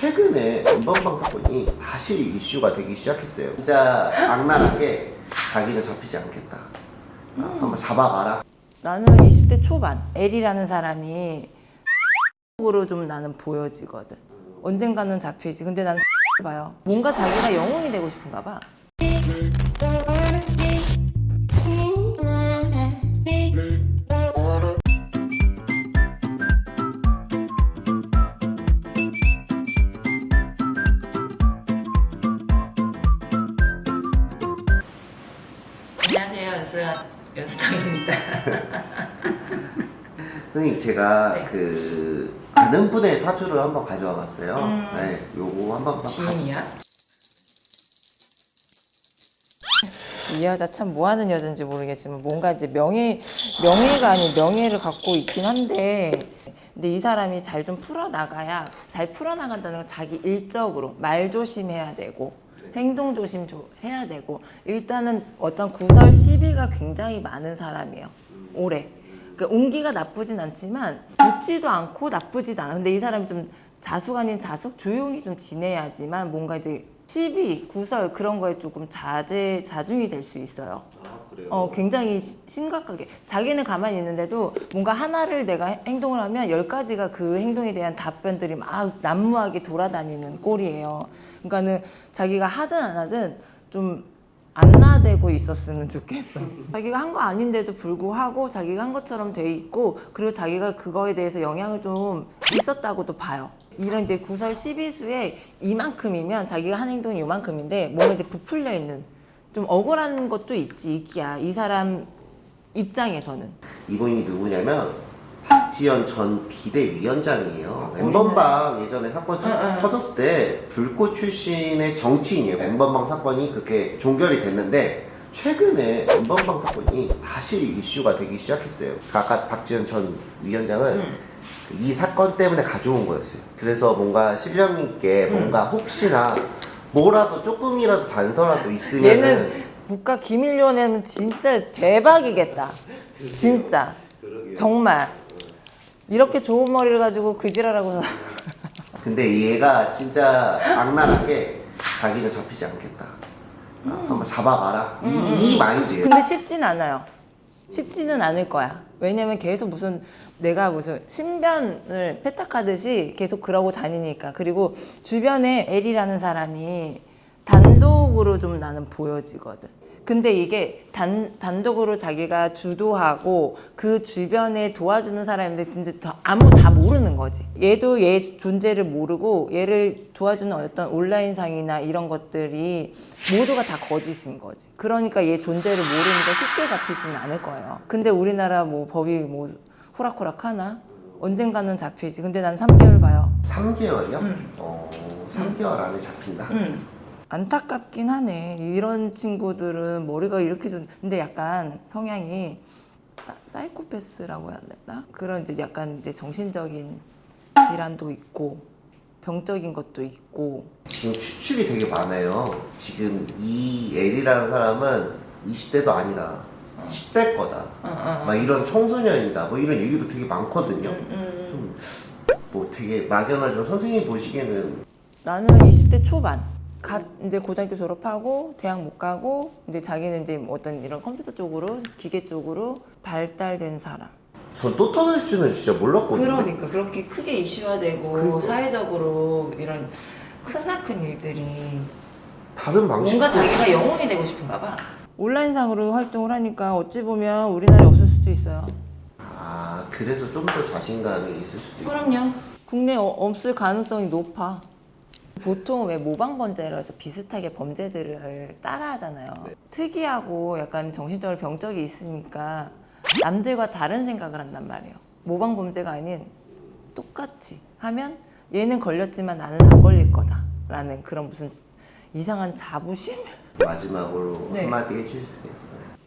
최근에 엠번방 사건이 다시 이슈가 되기 시작했어요. 진짜 악랄하게 자기는 잡히지 않겠다. 아, 한번 잡아봐라. 나는 20대 초반 L이라는 사람이 으로 좀 나는 보여지거든 언젠가는 잡히지 근데 나는 봐요 뭔가 자기가 영웅이 되고 싶은가 봐 연수야 연수당입니다 선생님 제가 네. 그 아는 분의 사주를 한번 가져와 봤어요. 음. 네, 요거 한번 봐- 지인이야? 이 여자 참 뭐하는 여자인지 모르겠지만 뭔가 이제 명예 명예가 아닌 명예를 갖고 있긴 한데 근데 이 사람이 잘 좀 풀어 나가야 잘 풀어 나간다는 건 자기 일적으로 말 조심해야 되고 행동 조심 조- 해야 되고 일단은 어떤 구설 시비가 굉장히 많은 사람이에요. 올해. 그러니까 운기가 나쁘진 않지만 좋지도 않고 나쁘지도 않아. 근데 이 사람이 좀 자숙 아닌 자숙? 조용히 좀 지내야지만 뭔가 이제 시비 구설 그런 거에 조금 자제 자중이 될 수 있어요. 아, 그래요? 어, 굉장히 시- 심각하게. 자기는 가만히 있는데도 뭔가 하나를 내가 행동을 하면 열 가지가 그 행동에 대한 답변들이 막 난무하게 돌아다니는 꼴이에요. 그러니까는 자기가 하든 안 하든 좀 안 나대고 있었으면 좋겠어. 자기가 한 거 아닌데도 불구하고 자기가 한 것처럼 돼 있고 그리고 자기가 그거에 대해서 영향을 좀 있었다고도 봐요. 이런 이제 구설 시비수에 이만큼이면 자기가 한 행동이 이만큼인데 뭔가 이제 부풀려 있는 좀 억울한 것도 있지 있기야 이 사람 입장에서는 이분이 누구냐면 박지연 전 비대위원장이에요. 아, 엠번방 예전에 사건 응. 터졌을 때 불꽃 출신의 정치인이에요. 엠번방 사건이 그렇게 종결이 됐는데 최근에 엠번방 사건이 다시 이슈가 되기 시작했어요. 아까 박지연 전 위원장은 응. 이 사건 때문에 가져온 거였어요. 그래서 뭔가 실력 있게 뭔가 혹시나 뭐라도 조금이라도 단서라도 있으면 얘는 국가 내면 진짜 대박이겠다. 진짜. 정말. 이렇게 좋은 머리를 가지고 그 지랄하고 근데 얘가 진짜 악랄하게 자기는 잡히지 않겠다. 아, 한번 잡아봐라. 이, 이 마인드예요. 근데 쉽진 않아요 쉽지는 않을 거야. 왜냐면 계속 무슨 내가 무슨 신변을 세탁하듯이 계속 그러고 다니니까. 그리고 주변에 L이라는 사람이 단독으로 좀 나는 보여지거든 근데 이게 단, 단독으로 자기가 주도하고 그 주변에 도와주는 사람인데 진짜 더 아무 다 모르는 거지 얘도 얘 존재를 모르고 얘를 도와주는 어떤 온라인상이나 이런 것들이 모두가 다 거짓인 거지 그러니까 얘 존재를 모르니까 쉽게 잡히지는 않을 거예요 근데 우리나라 뭐 법이 뭐 호락호락 하나? 언젠가는 잡히지 근데 난 3개월 봐요 3개월이요? 응. 어, 3개월 안에 잡힌다. 안타깝긴 하네. 이런 친구들은 머리가 이렇게 좀 근데 약간 성향이 사, 사이코패스라고 해야 되나? 그런 이제 약간 이제 정신적인 질환도 있고 병적인 것도 있고 지금 추측이 되게 많아요. 지금 이 L이라는 사람은 20대도 아니다. 10대 거다. 막 이런 청소년이다. 뭐 이런 얘기도 되게 많거든요. 좀뭐 되게 막연하지만 선생님 보시기에는 나는 20대 초반 갓 이제 고등학교 졸업하고 대학 못 가고 이제 자기는 이제 뭐 어떤 이런 컴퓨터 쪽으로 기계 쪽으로 발달된 사람. 전또 터질 줄은 진짜 몰랐거든요. 그러니까 그렇게 크게 이슈화되고 그러니까. 사회적으로 이런 크나큰 일들이 다른 방식 뭔가 자기가 영웅이 되고 싶은가 봐. 온라인상으로 활동을 하니까 어찌 보면 우리나라에 없을 수도 있어요. 아 그래서 좀 더 자신감이 있을 수도 있고 그럼요. 국내에 어- 없을 가능성이 높아 보통 왜 모방범죄라 해서 비슷하게 범죄들을 따라하잖아요 특이하고 약간 정신적으로 병적이 있으니까 남들과 다른 생각을 한단 말이에요 모방범죄가 아닌 똑같이 하면 얘는 걸렸지만 나는 안 걸릴 거다 라는 그런 무슨 이상한 자부심? 마지막으로 네. 한마디 해주세요.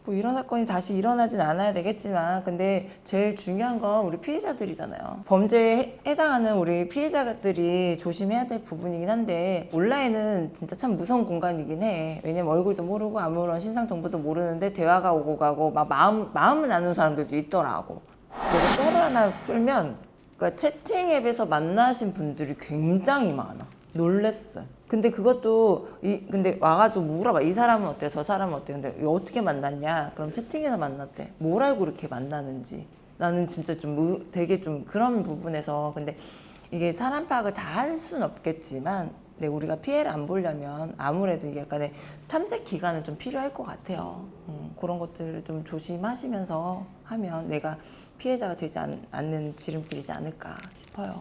뭐 이런 사건이 다시 일어나진 않아야 되겠지만 근데 제일 중요한 건 우리 피해자들이잖아요. 범죄에 해- 해당하는 우리 피해자들이 조심해야 될 부분이긴 한데 온라인은 진짜 참 무서운 공간이긴 해. 왜냐면 얼굴도 모르고 아무런 신상 정보도 모르는데 대화가 오고 가고 막 마음, 마음을 나누는 사람들도 있더라고. 내가 썰을 하나 풀면 그러니까 채팅 앱에서 만나신 분들이 굉장히 많아. 놀랬어요. 근데 그것도 이 근데 와가지고 물어봐. 이 사람은 어때? 저 사람은 어때? 근데 어떻게 만났냐? 그럼 채팅에서 만났대. 뭘 알고 이렇게 만나는지. 나는 진짜 좀 의- 되게 좀 그런 부분에서 근데 이게 사람 파악을 다할 수는 없겠지만 근데 우리가 피해를 안 보려면 아무래도 이게 약간의 탐색 기간은 좀 필요할 것 같아요. 음, 그런 것들을 좀 조심하시면서 하면 내가 피해자가 되지 않, 않는 지름길이지 않을까 싶어요.